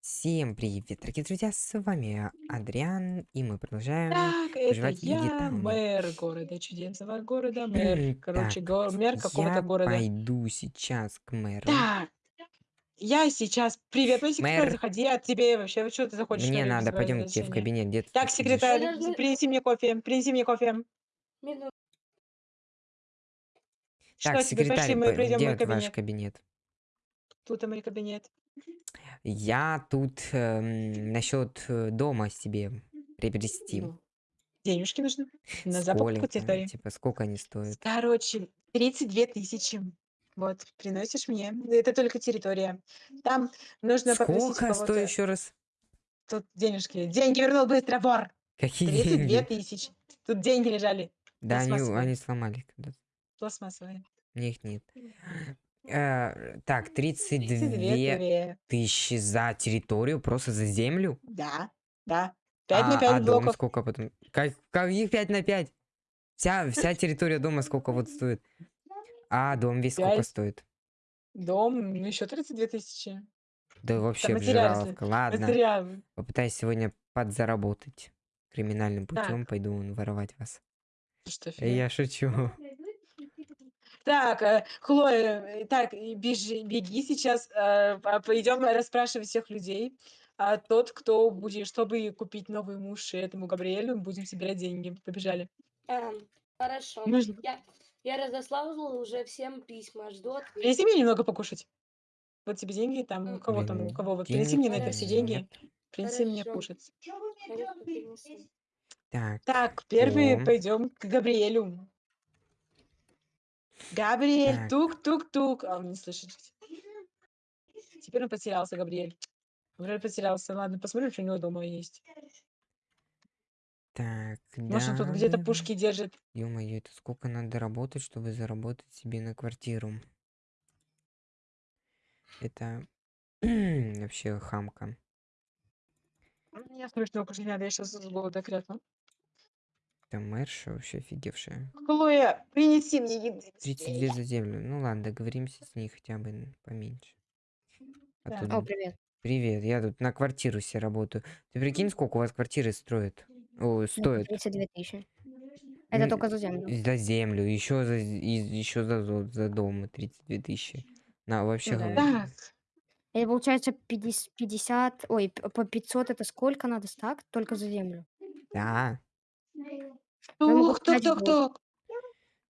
Всем привет, дорогие друзья, с вами Адриан, и мы продолжаем Так, это я, мэр города чудесного города, мэр. Короче, Так, го- мэр какого-то я города. пойду сейчас к мэру. Так, я сейчас... Привет, мой секретарь, Мэр, заходи, а тебе вообще, что ты заходишь мне на надо, пойдем к тебе в кабинет, где ты Так, сидишь? секретарь, Подожди. принеси мне кофе, принеси мне кофе. Минуту. Так, Что тебе, пошли, секретарь, мы по- пройдем в где мой вот ваш кабинет. кабинет? Тут мой кабинет. Я тут эм, насчет э, дома себе приобрести. Ну, денежки нужны на закупку территории. Типа, сколько они стоят? Короче, 32 тысячи. Вот, приносишь мне. Это только территория. Там нужно попросить Сколько стоит еще раз? Тут денежки. Деньги вернул быстро, вор. Какие 32 деньги? тысячи. Тут деньги лежали. Да, они, они сломали когда-то. Пластмассовые. Них нет. Э, так, 32 32. тысячи за территорию, просто за землю? Да, да. 5 на А, 5 а дом блоков. сколько потом? Как, каких 5 на 5? Вся, вся территория дома сколько вот стоит? А дом весь сколько Пять. стоит? Дом, ну еще 32 тысячи. Да вообще обжираловка. Ладно, Материалы. попытаюсь сегодня подзаработать. Криминальным Так. путем пойду воровать вас. Что Э, фигня? Я шучу. Так, э, Хлоя, э, так, бежи, беги сейчас, э, а, пойдем расспрашивать всех людей. А тот, кто будет, чтобы купить новый муж этому Габриэлю, будем собирать деньги. Побежали. Эм, хорошо. Нужно- Я, я разослала уже всем письма. Жду ответа. Принеси мне немного покушать. Вот тебе деньги, там, у кого там, у кого, вот принеси мне на это все деньги, принеси мне Хорошо. кушать. Конечно, принесу. Так, Так, первый О. пойдем к Габриэлю. Габриэль, тук-тук-тук. А он не слышит. Теперь он потерялся, Габриэль. Габриэль потерялся. Ладно, посмотрим, что у него дома есть. так, Может, он да, тут где-то пушки держит. Ё-моё, это сколько надо работать, чтобы заработать себе на квартиру? Это вообще хамка. Я смешно кушать не надо, я сейчас с голода крякну. Это мэрша вообще офигевшая. Хлоя, принеси мне еды. 32 за землю. Ну ладно, договоримся с ней хотя бы поменьше. А Да. тут- О, привет. Привет, я тут на квартиру себе работаю. Ты прикинь, сколько у вас квартиры строят? О, Ну, стоят. 32 тысячи. Это только за землю. За землю, еще за, еще за, за дом 32 тысячи. На вообще Ну да. Это получается 50, 50, ой, по 500 это сколько надо стак? Только за землю. Да, Я могу тук, тук, купить тук, блок. тук.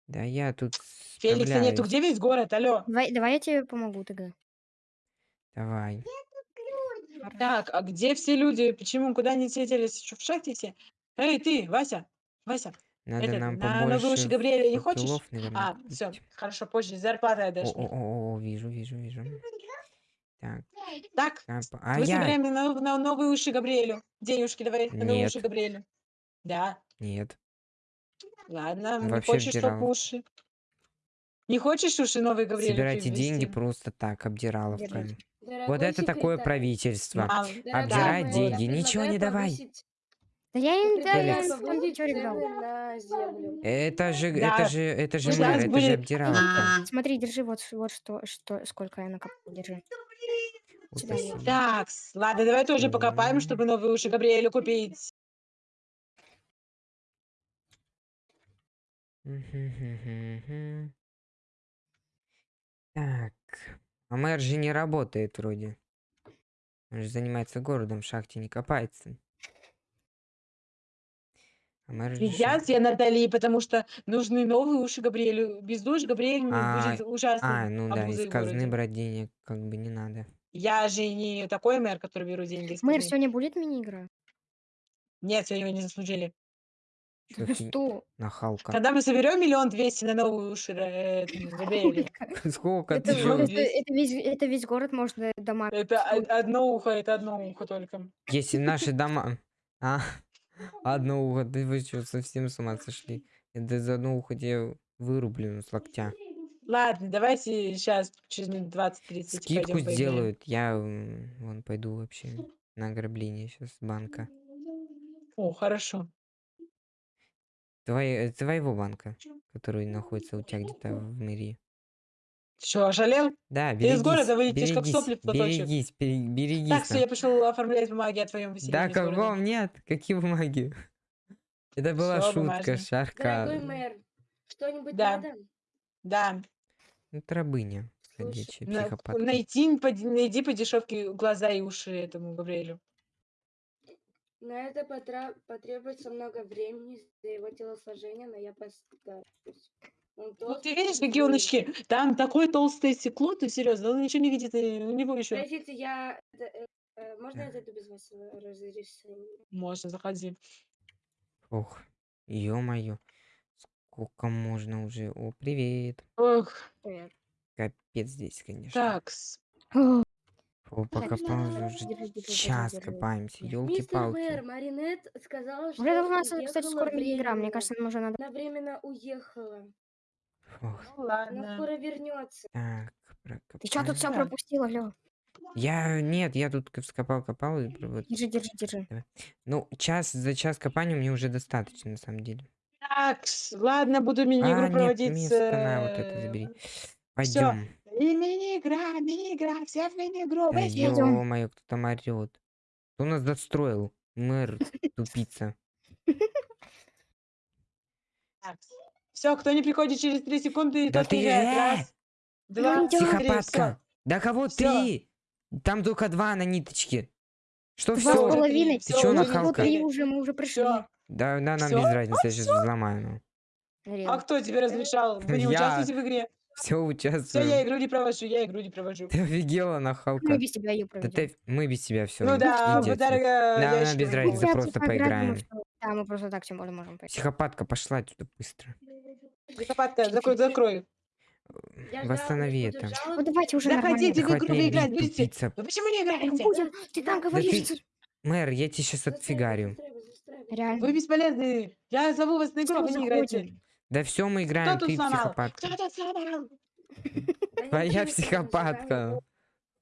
да я тут Феликса нету, справляюсь. где весь город, алло? Давай, давай я тебе помогу тогда. Давай. Так, а где все люди? Почему, куда они съездились? Что, в шахте все? Эй, ты, Вася, Вася, Надо этот, нам на уши побольше Габриэля не хочешь? наверное, А, все, хорошо, позже, зарплата О, мне. о, о, о, вижу, вижу, вижу. Так, Так, а, п- а мы я... собираем на, на новые уши Габриэлю. Денежки давай, на новые уши. Габриэлю. Да, Нет. Ладно, не Вообще хочешь только обдирал. уши. Не хочешь уши новые Габриэлю Собирайте деньги просто так, обдираловка. Держите. Вот Дорогой это такое секретарь, правительство. Мам, дорогой Обдирать мэр, деньги. Ничего не давай. Да я им, да, землю. Это же, Да. это же, это же мэр, это же обдираловка. Смотри, держи вот, вот что, что, сколько я накопил, держи. Вот. Так, ладно, давай тоже покопаем, чтобы новые уши Габриэлю купить. Так, а мэр же не работает вроде. Он же занимается городом, в шахте не копается. А мэр же... Сейчас я Натали, потому что нужны новые уши Габриэлю. Без уш Габриэль А, будет ужасной А, ну да, из казны брать денег как бы не надо. Я же не такой мэр, который беру деньги Мэр, сегодня будет мини-игра? Нет, сегодня его не заслужили. Фи- Что? Нахалка. Когда мы соберем миллион двести на новые уши э, Сколько Это, ты это, это весь, это весь город можно дома. это одно ухо, это одно ухо только. Если наши дома... А, одно ухо, да вы что, совсем с ума сошли? Это за одно ухо тебе вырублено с локтя. Ладно, давайте сейчас через минут 20-30 Скидку сделают. Я вон пойду вообще на ограбление сейчас банка. О, хорошо. Твои- твоего банка, который находится у тебя где-то в мэрии. Что, ожалел? Да, Ты из берегись, города вылетишь, как берегись, сопли в платочек. берегись, берегись. Так, все, я пошел оформлять бумаги о твоем Да выселении города. каком нет? Какие бумаги? Это была Всё, шутка, бумажные. шарка. Дорогой мэр, что-нибудь Да. надо? Да. Ну, рабыня Слушай, ходячая, На- психопатка. найти, по- найди по дешевке глаза и уши этому Габриэлю. На это потра- потребуется много времени для его телосложения, но я постараюсь. Он Ну, толстый ты видишь, какие он очки? Там такое толстое стекло, ты серьезно, он ничего не видит, у него еще. Простите, я... э, э, можно я зайду без вашего разрешения? Можно, заходи. Ох, ё-моё. Сколько можно уже? О, привет. Ох, Привет. Капец здесь, конечно. так. О, О, Так, покопал держи, уже держи, держи, час держи. копаемся, Мистер елки-палки. мэр, Маринет сказала, что Уже должна, кстати, уехала скоро мини-игра. Мне кажется, нам уже надо... Она временно уехала. Ох, Ну Она ладно. скоро вернется. так, Ты что тут все прокопаем. пропустила, Лё? Я, нет, я тут вскопал-копал. и про- вот. Держи, держи, держи. Ну, час, за час копания мне уже достаточно, на самом деле. Так, ладно, буду мини-игру А, нет, проводить. место, на, вот это э, забери. всё. Пойдем. И мини-игра, мини-игра, все в мини-игру. Да быстро. идём. ё-моё, кто там орёт. Кто нас застроил? Мэр, тупица. Все, кто не приходит через 3 секунды, Да тот ты, уезжает. э! Раз, два, идём. три. Психопатка. Да кого Всё. три? Там только два на ниточке. Что Два с все? половиной. Ты чё, нахалка? три уже, мы уже пришли. Всё. Да, да, нам Всё? без разницы, я сейчас взломаю. Ну. А кто тебе разрешал? Вы не Я. участвуете в игре? Все Все, я участвуем. игру не провожу, я игру не провожу. Ты офигела, нахалка. Мы без тебя ее Да проведем. ты, мы без тебя все. Ну да, дорого. Да, ящик без разницы, просто поиграем. Да, мы просто так тем более можем поиграть. Психопатка, пошла отсюда быстро. Психопатка, закрой, закрой. Ждала, Восстанови это. Ну давайте уже Заходите в игру, играть тупица. Вы почему не Ну, играете? Будем, ты там Да говоришь. ты- Мэр, я тебе сейчас отфигарю. Реально. Вы бесполезны. Я зову вас на игру, а вы не играете. Да все, мы играем, Кто ты психопатка. Твоя психопатка.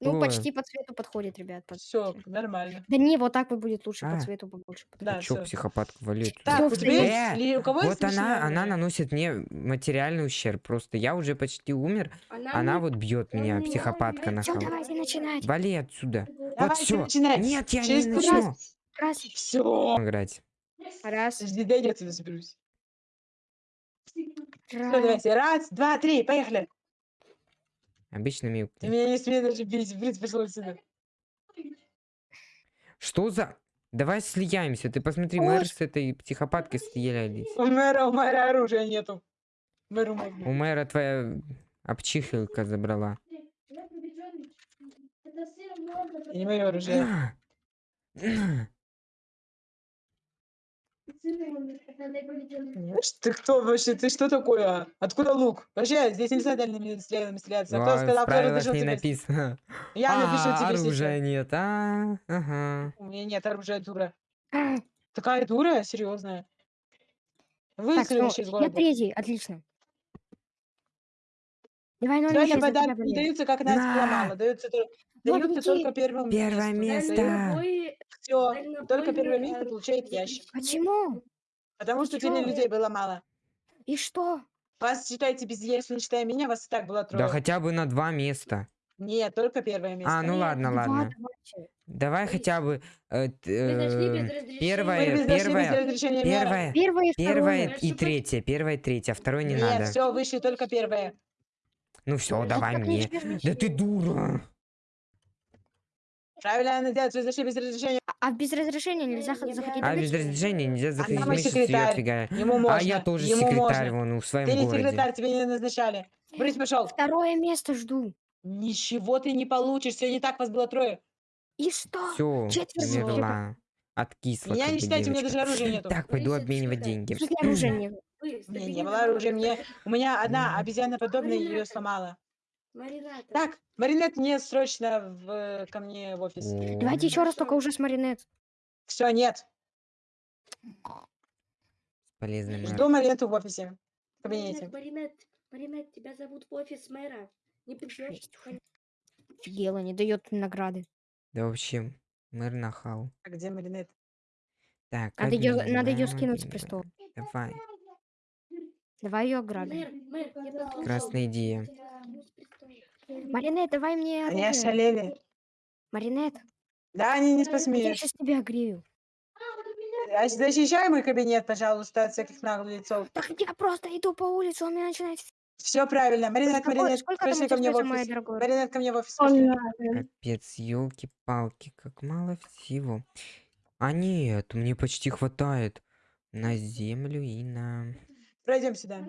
Ну, почти по цвету подходит, ребят. под- Все, нормально. Да не, вот так вот будет лучше по А. цвету побольше. Да, Чё, всё. психопатку валить? Так, Всё, у тебя есть... Э, ли- У кого есть Вот она, она наносит мне материальный ущерб. Просто я уже почти умер, Она, вот бьет меня, психопатка Всё, нахал. давайте начинать. Вали отсюда. Вот все. начинать. Нет, я Через не начну. Раз, Все. играть. раз, Подожди, дай я отсюда заберусь. Все, раз. давайте. Раз, два, три, поехали. Обычно милк. Ты меня не смей даже бить, блин, пошел отсюда. Что за... Давай слияемся. Ты посмотри, Ой. мэр с этой психопаткой слиялись. У мэра, у мэра оружия нету. Мэру можно. У мэра твоя обчихилка забрала. И не мое оружие. Ты кто вообще? Ты что такое? Откуда лук? Вообще, здесь нельзя дальними стрелами стреляться. Кто а сказал, кто правилах разрешил тебе? написано. Я напишу А, тебе оружия сейчас. нет. А, ага. У меня нет оружия, дура. А, Такая дура? Серьезная. Ну, из я третий, отлично. Давай, ну, тебя подарки не даются, как Настя На. сломала. Даются, беги. только Первое место. Дальнобой- Все, дальнобойное только первое место получает ящик. Почему? Потому что сильно людей было мало. И что? Вас считайте без если не считая меня, вас и так было трое. Да хотя бы на два места. Нет, только первое место. А, ну Нет, ладно, Два, ладно. давайте. Давай хотя бы э, э, первое- первое- первое, Первое и первое и третье, первое и третье, а второе не Нет, надо. все, вышли только первое. Ну все, давай мне. Да ты дура. Правильно она делает, вы зашли без разрешения. А без разрешения нельзя Я заходить А в без разрешения нельзя заходить. ее секретарь. отфигаем. Ему можно. А я тоже ему секретарь можно. вон в своем Ты не городе. секретарь, тебе не назначали. Брысь пошел. Второе место жду. Ничего ты не получишь, все не так, вас было трое. И что? Все, человек. умерла. Откисла. Меня не считайте, у меня даже оружия нету. Так, пойду Борис, обменивать деньги. В оружия нет? У меня не было оружия, мне, у меня одна обезьяна подобная ее сломала. Марината. Так, Маринет, мне срочно в, ко мне в офис. Давайте еще раз, только уже с Маринет. Все, нет. Полезный мэр. Жду Маринету в офисе. В кабинете. Маринет, Маринет, Маринет, тебя зовут в офис мэра. Не придешь? Офигела, не дает награды. Да вообще, мэр нахал. А где Маринет? Так, Надо её- надо обмениваем, скинуть с престола. Давай. Давай ее ограбим. Я. Прекрасная идея. Маринет, давай мне Они оружие. ошалели. Маринет, Да, они не я посмеют. сейчас тебя огрею. А Защищай мой кабинет, пожалуйста, от всяких наглецов. Так я просто иду по улице, он меня начинает... Все правильно. Маринет, Какой- Маринет, сколько там пошли у ко тебя мне в моя офис. дорогая? Маринет, ко мне в офис. пошли. Капец, елки-палки, как мало всего. А нет, мне почти хватает на землю и на... Пройдем сюда.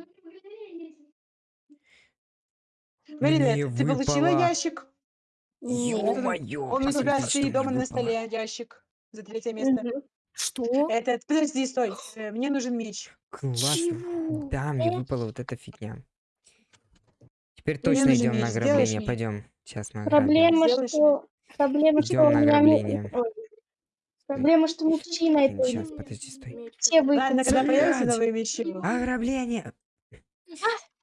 Маринет, Мне ты получила ящик? Ё-моё, Он у тебя стоит дома на столе, ящик. За третье место. Что? Это, подожди, стой. э, Мне нужен меч. Классно. Чего? Да, мне выпала вот эта фигня. Теперь Мне точно идем на ограбление. Пойдем. Сейчас мы ограбим. Проблема, что... Проблема, что Идем у на меня... Проблема, что мечи на этой... Сейчас, подожди, стой. Все Ладно, когда Блядь. новые мечи. Ограбление! Я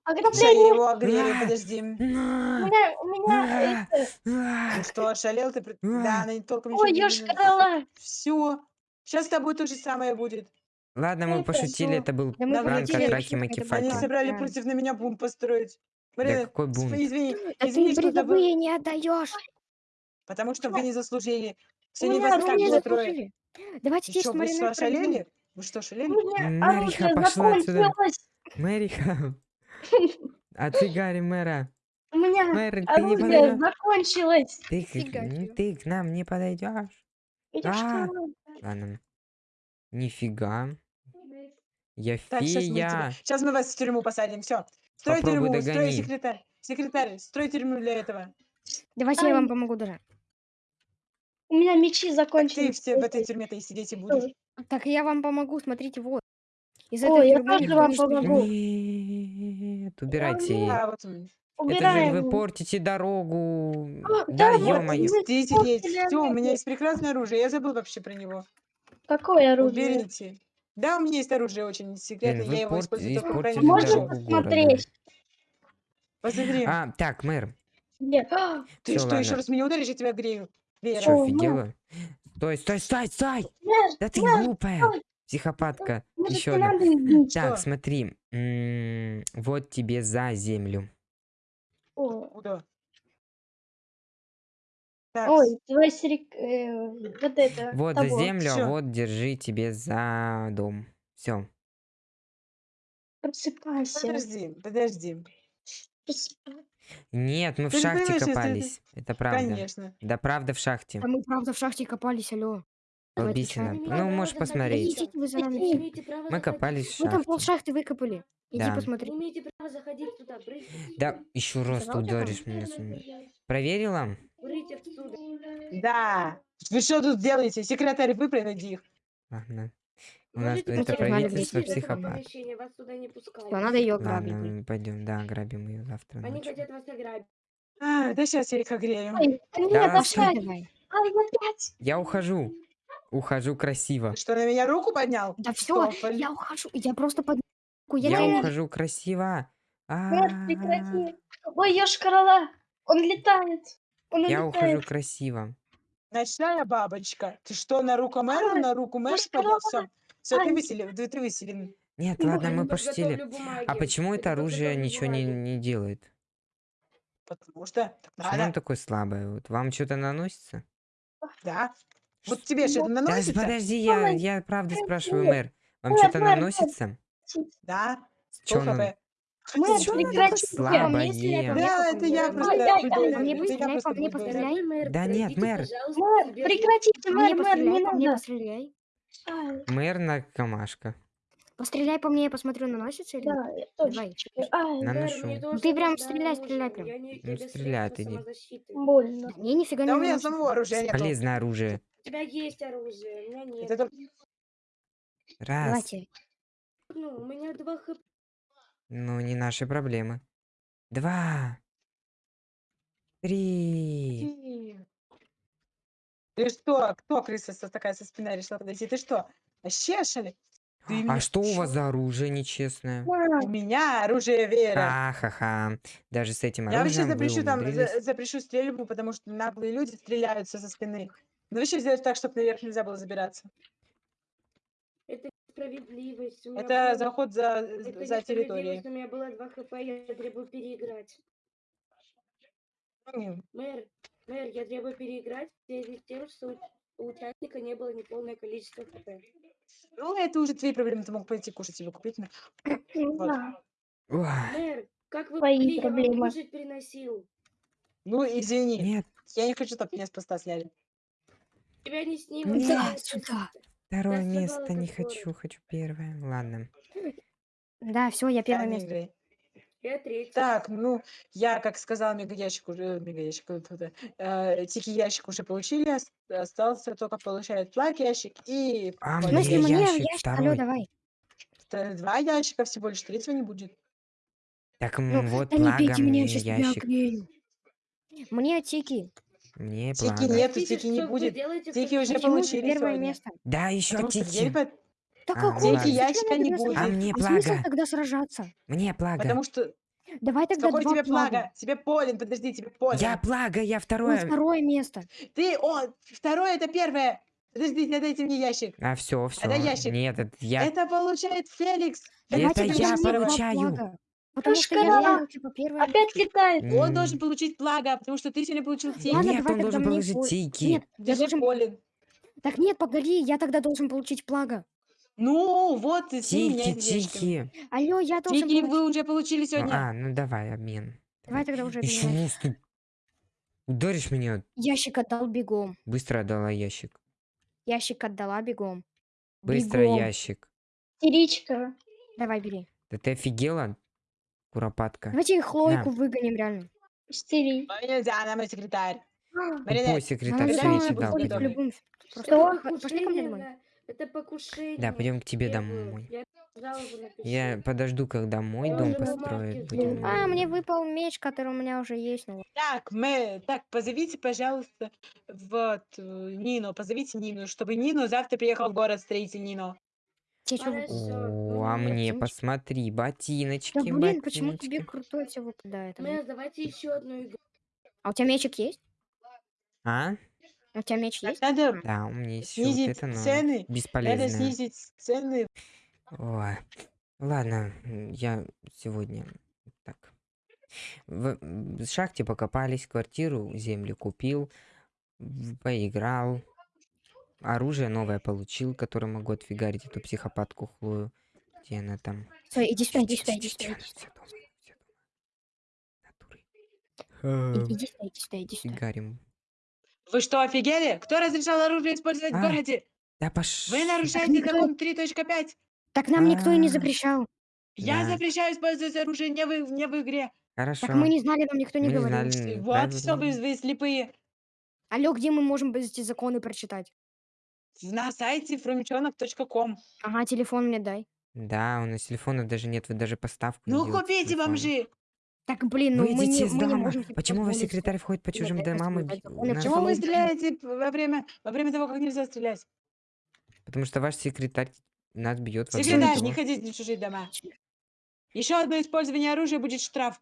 Ограбление! его огрелю, А. подожди. У меня... У меня... А! это- А! Ну что, ошалел ты? А. Да, она не толком ничего Ой, не ёшкарала! Все. Сейчас с тобой то же самое будет. Ладно, мы Это пошутили, это был Да пранк от Раки это Маки было. Они собрали Да. против на меня бунт построить. Марина, какой сп- бунт? извини, Да извини, ты что не отдаешь. Потому что вы не заслужили. У Сегодня меня вас руки так не устроит. заслужили. Давайте Ты здесь что, вы проведем. ошалели? Вы что, У ошалели? меня Мэриха, оружие пошла отсюда. закончилось! Мэриха! Отфигари мэра! У меня Мэр, ты не оружие подойдешь? закончилось! Ты, к- Фига н- себе. ты к нам не подойдешь? Ёшкарала. Ладно. Нифига. Я Так, сейчас мы, тебя- фея. щас мы вас в тюрьму посадим. Все. Строй Попробуй тюрьму, строй догони. секретарь. Секретарь, строй тюрьму для этого. Давайте я вам помогу даже. У меня мечи Так ты закончились. все в этой тюрьме-то и сидеть и будешь. Так я вам помогу, смотрите, вот. Из Ой, этой я тюрьмы тоже никто вам не сбежит. помогу. Нет, убирайте. А, вот он. Это же Убираем. вы портите дорогу. А, Да, да, Вот, ё-моё. мститель есть. Мстители Все, у меня есть прекрасное оружие. Я забыл вообще про него. Какое оружие? Уберите. Да, у меня есть оружие очень секретное. вы Я его использую только в испортили Можно дорогу случаях. города. посмотреть? Посмотри. А, так, мэр, Где? А, Ты всё, что, еще ладно. раз меня ударишь, я тебя грею. Вера. что, офигела? Стой, стой, стой, стой! Да ты глупая! Психопатка. Еще одна. Так, смотри. Вот тебе за землю. О, Куда? Так, Ой, твой сирик... э, вот это. Вот за того. землю, а Всё. вот держи тебе за дом. Все. Просыпайся. подожди, подожди. просыпайся. Нет, мы в Ты же шахте понимаешь, если ты- копались. Это правда. Конечно. Да, правда в шахте. Да мы правда в шахте копались, алло. Давайте чё? Ну, можешь посмотреть. Идите вы за нами. Вы Мы копались в Вы там пол шахте. шахты выкопали. Иди Да. Вы посмотри. не имеете права заходить сюда. Брысь Да, отсюда. еще раз ты Сказал тебе ударишь меня. с- Проверила? Отсюда. Да. Вы что тут делаете? Секретарь, выпроводи их. Ладно. У нас Можете это правительство психопат. помещения, Вас сюда не пускают. Всё, надо ее грабить. Ладно, пойдем, да, грабим ее завтра Они ночью. хотят вас ограбить. А, да сейчас я их огрею. Ой, нет, Да, Пошли опять. давай. Ай, опять. Я ухожу. Ухожу красиво. Ты что, на меня руку поднял? Да Что, все, я ухожу. Я просто под... Я, Я не- ухожу красиво. Мэр, А, прекрати. Ой, ёшкарала. Он летает. Он Я ухожу красиво. Ночная бабочка. Ты что, на руку мэра, на руку мэра поднял? она- Все, ты выселен, ты, ты выселен. Нет, ладно, мы пошутили. А почему это оружие ничего не, не делает? Потому что так Почему оно надо. такое слабое? Вот вам что-то наносится? Да. Вот тебе что-то Да, наносится? подожди, я, я правда спрашиваю, мэр. Вам что-то наносится? Да. Мэр, Чё оно такое прекрати. слабое? Да, это я просто... Да нет, пройдите, мэр. Мэр, прекратите, мэр, мэр, не надо. Ай, Мэр наркомашка. Постреляй по мне, я посмотрю, наносится или нет. Да. Давай. Ай, Наношу. ты прям нужно стреляй, оружие, стреляй прям. не- Ну, стреляй ты, иди. самозащиты. больно. Да мне нифига Да не у меня самого оружия нету. Полезное оружие. У тебя есть оружие, у меня нет. Это только- Раз. Давайте. Ну, у меня два хп. Ну, не наши проблемы. Два. Три. Ты что? Кто крыса со- такая со спины решила подойти? Ты что? Вообще? Ты А меня что у вас за оружие нечестное? У меня оружие Вера. Ха-ха-ха. Даже с этим Я вообще оружием запрещу там, за- запрещу стрельбу, потому что наглые люди стреляются со спины. Ну вообще сделать так, чтобы наверх нельзя было забираться. Это справедливость. У меня Это было- заход за, это за территорией. У меня было 2 хп, я требую переиграть. Мэр, мэр, я требую переиграть в связи с тем, что у участника не было неполное количество хп. Ну, это уже твои проблемы, ты мог пойти кушать себе купить. Вот. да. Мэр, как вы могли, я вам кушать приносил. Ну, извини, Нет, я не хочу, чтобы меня с поста сняли. Тебя не снимут. Нет, тебя сюда. второе место не хочу, хочу первое. Ладно. Да, все, я первое место. Я третий. Так, ну, я, как сказал, мегаящик уже, мегаящик, это, э, тики ящик уже получили, ос- остался только получает плаг ящик и А, В мне смысле, мне ящик ящик, алло, второй. давай. т- два ящика всего лишь, третьего не будет. Так, Ну, м, вот да не плага бейте меня, мне я сейчас тебя ящик. оклею. Мне тики. Мне Тики плага. нет. Тики не что вы будет. делаете Тики уже? Почему получили первое сегодня. место? Да, еще Потому что тики. Да А, какой? ладно. Зачем ящика не будет. А мне А смысл плага. тогда сражаться? Мне плага. потому что... Давай тогда Какой два тебе плага. плага? Тебе полен, подожди, тебе полен. Я плага, я Ну, второе. второе место. Ты, о, второе это первое. Подождите, дайте мне ящик. А все, все. Это ящик. Нет, это я. Это получает Феликс. Это Феликс я должен мне два получаю. плага. Потому что я типа, первое Опять место. летает. Он М, должен получить плага, потому что ты сегодня получил тики. Ладно, Нет, давай он тогда должен мне положить пол- тики. Нет, я Держи должен... полен. Так нет, погоди, я тогда должен получить плага. Ну, вот меняйся ящиками. тики. Алло, я должен Тики получить... вы уже получили Ну, сегодня. а, ну давай, обмен. Давай тогда уже Еще обменяемся. ну, ты ударишь меня, Ящик отдал бегом. быстро отдала ящик. Ящик отдала бегом. Быстро Бегом. ящик. Истеричка. Давай, бери. Да ты офигела, куропатка? Давайте Хлойку выгоним реально. Истеричка. Но нельзя, она мой секретарь. Маринет, секретарь да, все Что? п- Пошли ко мне домой. Это покушение. Да, пойдем к тебе домой. Я подожду, когда мой Я дом построят. Будем... А, мне выпал меч, который у меня уже есть. Ну, Так, мы, так, позовите, пожалуйста, вот, э, Нину, позовите Нину, чтобы Нину завтра приехал в город строитель Нину. ну О, а мне посмотри, ботиночки, Да блин, почему ботиночки. тебе крутое все выпадает? давайте еще одну игру. А у тебя мечик есть? А? У тебя меч есть? надо, Да, у меня есть снизить это, но цены, надо бесполезное. снизить цены. Ой. Ладно, я сегодня так. В шахте покопались, квартиру, землю купил, поиграл, оружие новое получил, которое могу отфигарить эту психопатку Хлою. Где она там? Стой, иди сюда, иди сюда, Натуры. Иди сюда, иди сюда, иди сюда. Фигарим. Вы что, офигели? Кто разрешал оружие использовать в А, городе? Да пош... Вы нарушаете никто- закон 3.5. Так нам никто и не А. запрещал. Я Да. запрещаю использовать оружие не в, не в игре. Хорошо. Так мы не знали, нам никто не Мы не говорил. знали. Вот правильно. что вы, вы слепые. Алло, где мы можем эти законы прочитать? На сайте frumчонок.com. Ага, телефон мне дай. Да, у нас телефонов даже нет, вы даже поставку не Ну делаете купите, телефона. бомжи. Так, блин, ну мы Выйдите не, из мы не дома. можем себе Почему вы позволить секретарь входит по чужим это домам и соблюдать б- Почему вы стреляете во время, во время того, как нельзя стрелять? Потому что ваш секретарь нас бьет во Секретарь, не того. ходите в чужие дома. Еще одно использование оружия будет штраф.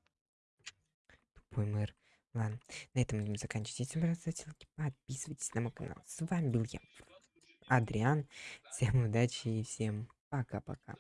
Тупой мэр. Ладно, на этом будем заканчивать. Если вам ставьте лайки, подписывайтесь на мой канал. С вами был я, Адриан. Всем удачи и всем пока-пока.